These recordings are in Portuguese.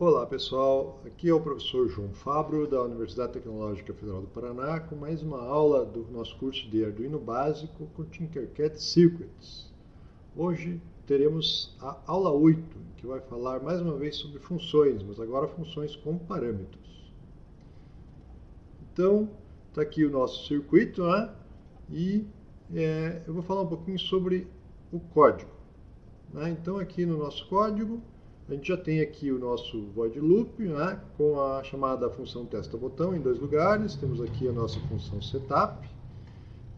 Olá pessoal, aqui é o professor João Fabro da Universidade Tecnológica Federal do Paraná com mais uma aula do nosso curso de Arduino Básico com Tinkercad Circuits. Hoje teremos a aula 8, que vai falar mais uma vez sobre funções, mas agora funções com parâmetros. Então, está aqui o nosso circuito, né? E é, eu vou falar um pouquinho sobre o código. Né? Então, aqui no nosso código, a gente já tem aqui o nosso void loop, né, com a chamada função testa botão em dois lugares. Temos aqui a nossa função setup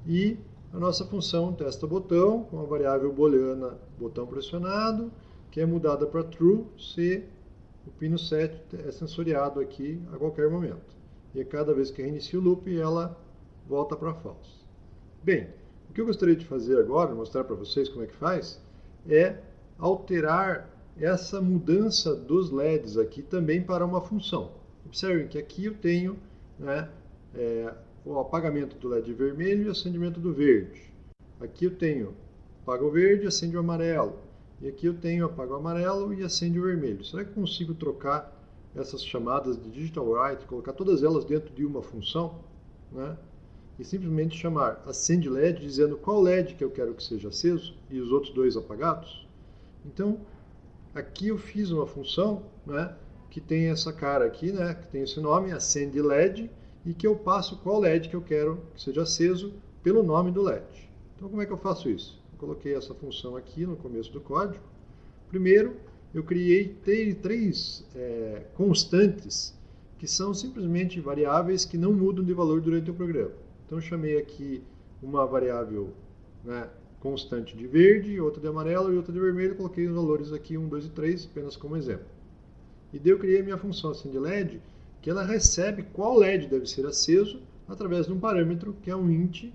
e a nossa função testa botão com a variável booleana botão pressionado, que é mudada para true se o pino 7 é sensoriado aqui a qualquer momento. E a cada vez que reinicia o loop, ela volta para false. Bem, o que eu gostaria de fazer agora, mostrar para vocês como é que faz, é alterar essa mudança dos LEDs aqui também para uma função. Observem que aqui eu tenho né, é, o apagamento do LED vermelho e acendimento do verde. Aqui eu tenho apaga o verde e acende o amarelo. E aqui eu tenho apaga o amarelo e acende o vermelho. Será que consigo trocar essas chamadas de digital write, colocar todas elas dentro de uma função? Né? E simplesmente chamar acende LED dizendo qual LED que eu quero que seja aceso e os outros dois apagados? Então, Aqui eu fiz uma função né, que tem essa cara aqui, né, que tem esse nome, acende LED, e que eu passo qual LED que eu quero que seja aceso pelo nome do LED. Então como é que eu faço isso? Eu coloquei essa função aqui no começo do código. Primeiro, eu criei três é, constantes que são simplesmente variáveis que não mudam de valor durante o programa. Então eu chamei aqui uma variável né, constante de verde, outra de amarelo e outra de vermelho. Coloquei os valores aqui 1, 2 e 3 apenas como exemplo. E daí eu criei a minha função assim de LED, que ela recebe qual LED deve ser aceso através de um parâmetro que é um int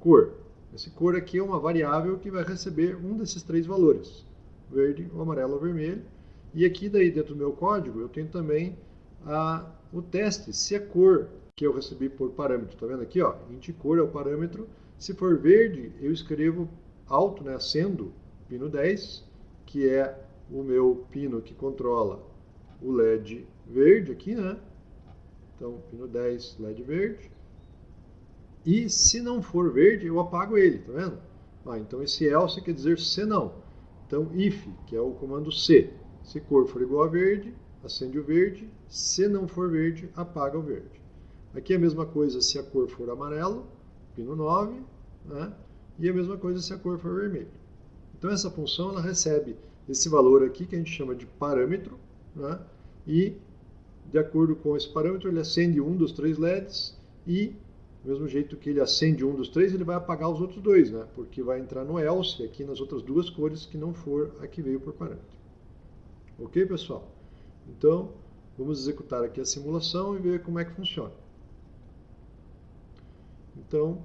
cor. Esse cor aqui é uma variável que vai receber um desses três valores, verde, o amarelo ou vermelho. E aqui daí dentro do meu código eu tenho também a, o teste, se a cor que eu recebi por parâmetro, tá vendo aqui, ó, int cor é o parâmetro, se for verde, eu escrevo alto, né, acendo pino 10, que é o meu pino que controla o LED verde aqui, né? Então, pino 10, LED verde. E se não for verde, eu apago ele, tá vendo? Ah, então esse else quer dizer se não. Então, if, que é o comando C. Se cor for igual a verde, acende o verde. Se não for verde, apaga o verde. Aqui é a mesma coisa se a cor for amarelo, pino 9, né? E a mesma coisa se a cor for vermelho. Então essa função ela recebe esse valor aqui que a gente chama de parâmetro, né? e de acordo com esse parâmetro ele acende um dos três LEDs e do mesmo jeito que ele acende um dos três, ele vai apagar os outros dois, né? porque vai entrar no else aqui nas outras duas cores que não for a que veio por parâmetro. Ok, pessoal? Então, vamos executar aqui a simulação e ver como é que funciona. Então,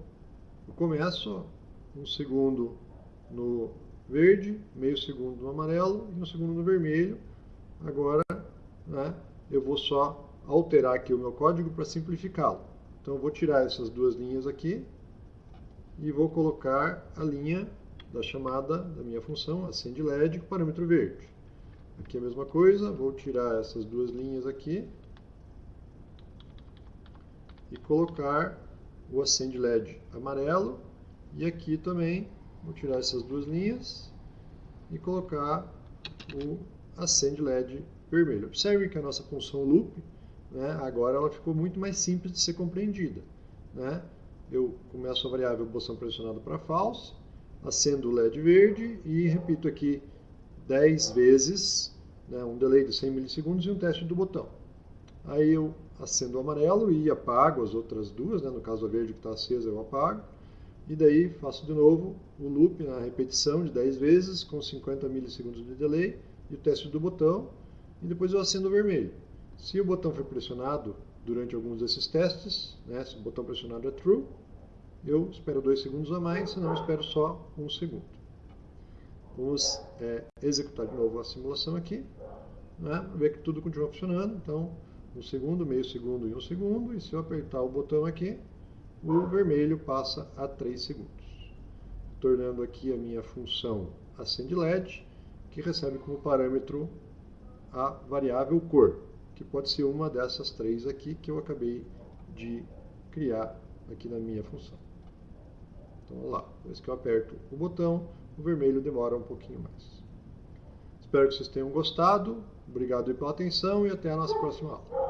eu começo um segundo no verde, meio segundo no amarelo e um segundo no vermelho. Agora, né, eu vou só alterar aqui o meu código para simplificá-lo. Então, eu vou tirar essas duas linhas aqui e vou colocar a linha da chamada da minha função, acende LED, com parâmetro verde. Aqui a mesma coisa, vou tirar essas duas linhas aqui e colocar o acende LED amarelo e aqui também vou tirar essas duas linhas e colocar o acende LED vermelho. Observe que a nossa função loop, né, agora ela ficou muito mais simples de ser compreendida. Né? Eu começo a variável botão pressionado para false, acendo o LED verde e repito aqui 10 vezes, né, um delay de 100 milissegundos e um teste do botão. Aí eu acendo o amarelo e apago as outras duas, né? no caso a verde que está acesa eu apago. E daí faço de novo o loop na repetição de 10 vezes com 50 milissegundos de delay e o teste do botão e depois eu acendo o vermelho. Se o botão for pressionado durante alguns desses testes, né, se o botão pressionado é true, eu espero 2 segundos a mais, senão eu espero só 1 um segundo. Vamos é, executar de novo a simulação aqui, né, ver que tudo continua funcionando. Então, um segundo, meio segundo e um segundo, e se eu apertar o botão aqui, o vermelho passa a 3 segundos, tornando aqui a minha função acende LED, que recebe como parâmetro a variável cor, que pode ser uma dessas três aqui que eu acabei de criar aqui na minha função. Então, vamos lá. Depois que eu aperto o botão, o vermelho demora um pouquinho mais. Espero que vocês tenham gostado. Obrigado pela atenção e até a nossa próxima aula.